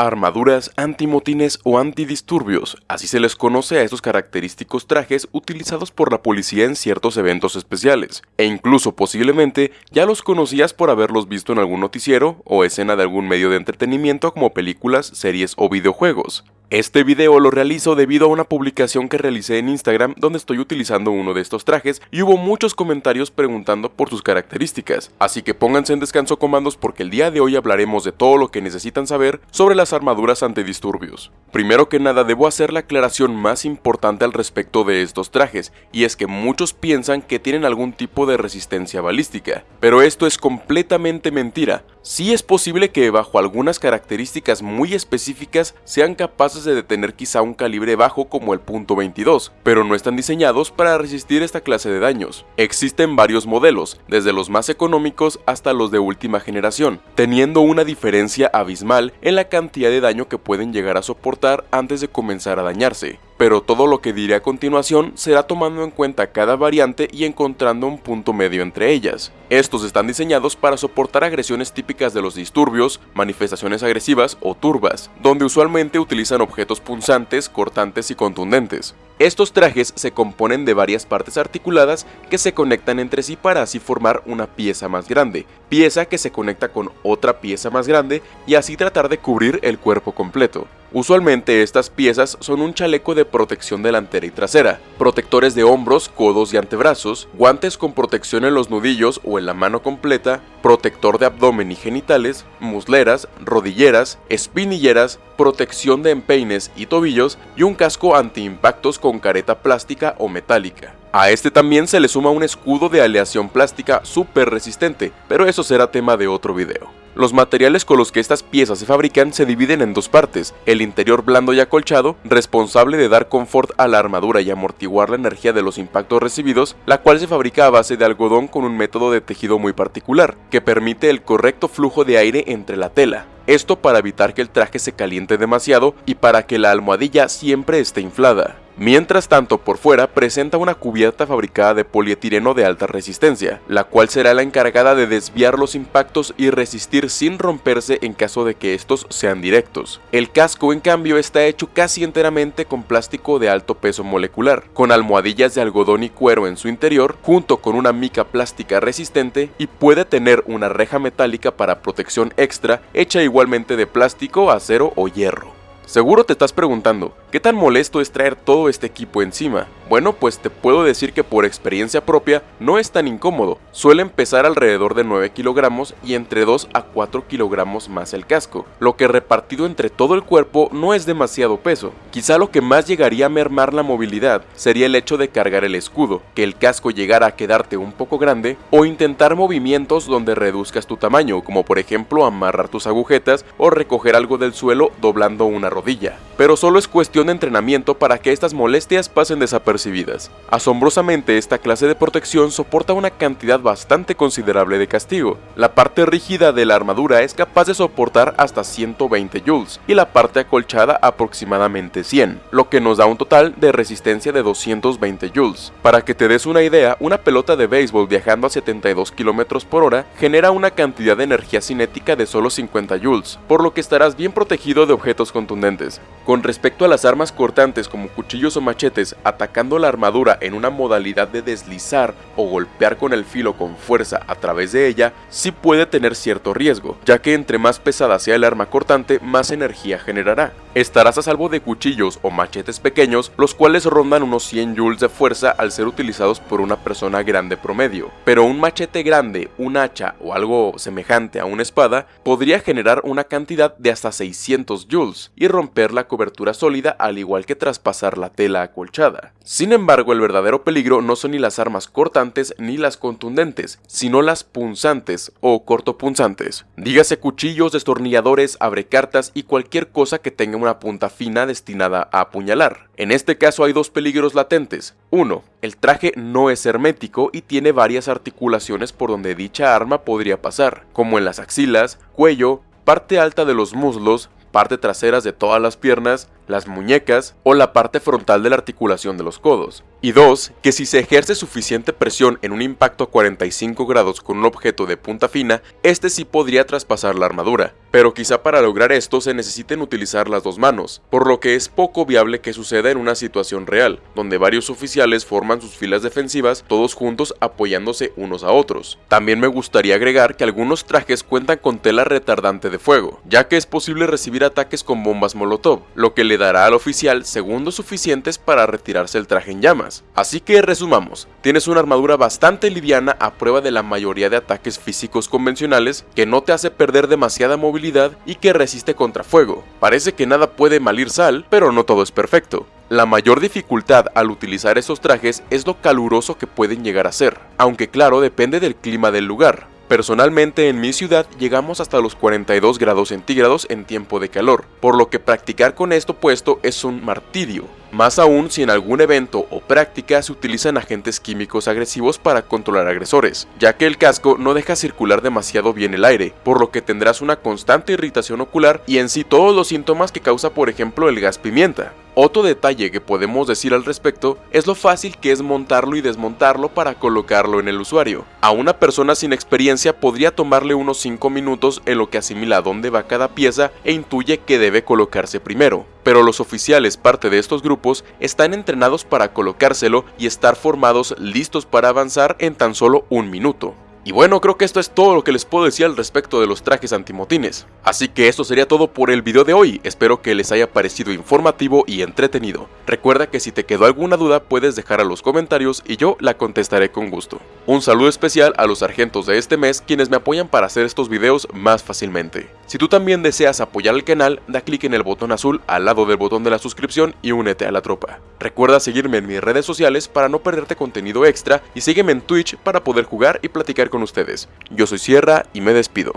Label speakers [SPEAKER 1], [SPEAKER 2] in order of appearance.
[SPEAKER 1] Armaduras antimotines o antidisturbios, así se les conoce a estos característicos trajes utilizados por la policía en ciertos eventos especiales, e incluso posiblemente ya los conocías por haberlos visto en algún noticiero o escena de algún medio de entretenimiento como películas, series o videojuegos. Este video lo realizo debido a una publicación que realicé en Instagram donde estoy utilizando uno de estos trajes y hubo muchos comentarios preguntando por sus características, así que pónganse en descanso comandos porque el día de hoy hablaremos de todo lo que necesitan saber sobre las armaduras antidisturbios. Primero que nada debo hacer la aclaración más importante al respecto de estos trajes, y es que muchos piensan que tienen algún tipo de resistencia balística, pero esto es completamente mentira, sí es posible que bajo algunas características muy específicas sean capaces de detener quizá un calibre bajo como el .22, pero no están diseñados para resistir esta clase de daños. Existen varios modelos, desde los más económicos hasta los de última generación, teniendo una diferencia abismal en la cantidad de daño que pueden llegar a soportar antes de comenzar a dañarse pero todo lo que diré a continuación será tomando en cuenta cada variante y encontrando un punto medio entre ellas. Estos están diseñados para soportar agresiones típicas de los disturbios, manifestaciones agresivas o turbas, donde usualmente utilizan objetos punzantes, cortantes y contundentes. Estos trajes se componen de varias partes articuladas que se conectan entre sí para así formar una pieza más grande, pieza que se conecta con otra pieza más grande y así tratar de cubrir el cuerpo completo. Usualmente estas piezas son un chaleco de protección delantera y trasera, protectores de hombros, codos y antebrazos, guantes con protección en los nudillos o en la mano completa, protector de abdomen y genitales, musleras, rodilleras, espinilleras, protección de empeines y tobillos y un casco antiimpactos con careta plástica o metálica. A este también se le suma un escudo de aleación plástica súper resistente, pero eso será tema de otro video. Los materiales con los que estas piezas se fabrican se dividen en dos partes, el interior blando y acolchado, responsable de dar confort a la armadura y amortiguar la energía de los impactos recibidos, la cual se fabrica a base de algodón con un método de tejido muy particular, que permite el correcto flujo de aire entre la tela. Esto para evitar que el traje se caliente demasiado y para que la almohadilla siempre esté inflada. Mientras tanto, por fuera presenta una cubierta fabricada de polietileno de alta resistencia, la cual será la encargada de desviar los impactos y resistir sin romperse en caso de que estos sean directos. El casco, en cambio, está hecho casi enteramente con plástico de alto peso molecular, con almohadillas de algodón y cuero en su interior, junto con una mica plástica resistente y puede tener una reja metálica para protección extra hecha igualmente de plástico, acero o hierro. Seguro te estás preguntando, ¿qué tan molesto es traer todo este equipo encima? Bueno, pues te puedo decir que por experiencia propia no es tan incómodo, suele empezar alrededor de 9 kilogramos y entre 2 a 4 kilogramos más el casco, lo que repartido entre todo el cuerpo no es demasiado peso. Quizá lo que más llegaría a mermar la movilidad sería el hecho de cargar el escudo, que el casco llegara a quedarte un poco grande o intentar movimientos donde reduzcas tu tamaño, como por ejemplo amarrar tus agujetas o recoger algo del suelo doblando una rodilla. Pero solo es cuestión de entrenamiento para que estas molestias pasen desapercibidas Asombrosamente, esta clase de protección soporta una cantidad bastante considerable de castigo. La parte rígida de la armadura es capaz de soportar hasta 120 joules y la parte acolchada aproximadamente 100, lo que nos da un total de resistencia de 220 joules. Para que te des una idea, una pelota de béisbol viajando a 72 km por hora genera una cantidad de energía cinética de solo 50 joules, por lo que estarás bien protegido de objetos contundentes. Con respecto a las armas cortantes como cuchillos o machetes atacando la armadura en una modalidad de deslizar o golpear con el filo con fuerza a través de ella, sí puede tener cierto riesgo, ya que entre más pesada sea el arma cortante, más energía generará. Estarás a salvo de cuchillos o machetes pequeños, los cuales rondan unos 100 joules de fuerza al ser utilizados por una persona grande promedio, pero un machete grande, un hacha o algo semejante a una espada podría generar una cantidad de hasta 600 joules y romper la cobertura sólida al igual que traspasar la tela acolchada. Sin embargo, el verdadero peligro no son ni las armas cortantes ni las contundentes, sino las punzantes o cortopunzantes. Dígase cuchillos, destornilladores, abrecartas y cualquier cosa que tenga una punta fina destinada a apuñalar. En este caso hay dos peligros latentes. Uno, el traje no es hermético y tiene varias articulaciones por donde dicha arma podría pasar, como en las axilas, cuello, parte alta de los muslos, parte traseras de todas las piernas, las muñecas o la parte frontal de la articulación de los codos. Y dos, que si se ejerce suficiente presión en un impacto a 45 grados con un objeto de punta fina, este sí podría traspasar la armadura, pero quizá para lograr esto se necesiten utilizar las dos manos, por lo que es poco viable que suceda en una situación real, donde varios oficiales forman sus filas defensivas todos juntos apoyándose unos a otros. También me gustaría agregar que algunos trajes cuentan con tela retardante de fuego, ya que es posible recibir ataques con bombas molotov, lo que le dará al oficial segundos suficientes para retirarse el traje en llamas. Así que resumamos, tienes una armadura bastante liviana a prueba de la mayoría de ataques físicos convencionales que no te hace perder demasiada movilidad y que resiste contra fuego. Parece que nada puede malir sal, pero no todo es perfecto. La mayor dificultad al utilizar esos trajes es lo caluroso que pueden llegar a ser, aunque claro depende del clima del lugar. Personalmente en mi ciudad llegamos hasta los 42 grados centígrados en tiempo de calor, por lo que practicar con esto puesto es un martirio, más aún si en algún evento o práctica se utilizan agentes químicos agresivos para controlar agresores, ya que el casco no deja circular demasiado bien el aire, por lo que tendrás una constante irritación ocular y en sí todos los síntomas que causa por ejemplo el gas pimienta. Otro detalle que podemos decir al respecto es lo fácil que es montarlo y desmontarlo para colocarlo en el usuario. A una persona sin experiencia podría tomarle unos 5 minutos en lo que asimila dónde va cada pieza e intuye que debe colocarse primero. Pero los oficiales parte de estos grupos están entrenados para colocárselo y estar formados listos para avanzar en tan solo un minuto. Y bueno, creo que esto es todo lo que les puedo decir al respecto de los trajes antimotines. Así que esto sería todo por el video de hoy, espero que les haya parecido informativo y entretenido. Recuerda que si te quedó alguna duda puedes dejar a los comentarios y yo la contestaré con gusto. Un saludo especial a los sargentos de este mes quienes me apoyan para hacer estos videos más fácilmente. Si tú también deseas apoyar al canal, da clic en el botón azul al lado del botón de la suscripción y únete a la tropa. Recuerda seguirme en mis redes sociales para no perderte contenido extra y sígueme en Twitch para poder jugar y platicar con ustedes. Yo soy Sierra y me despido.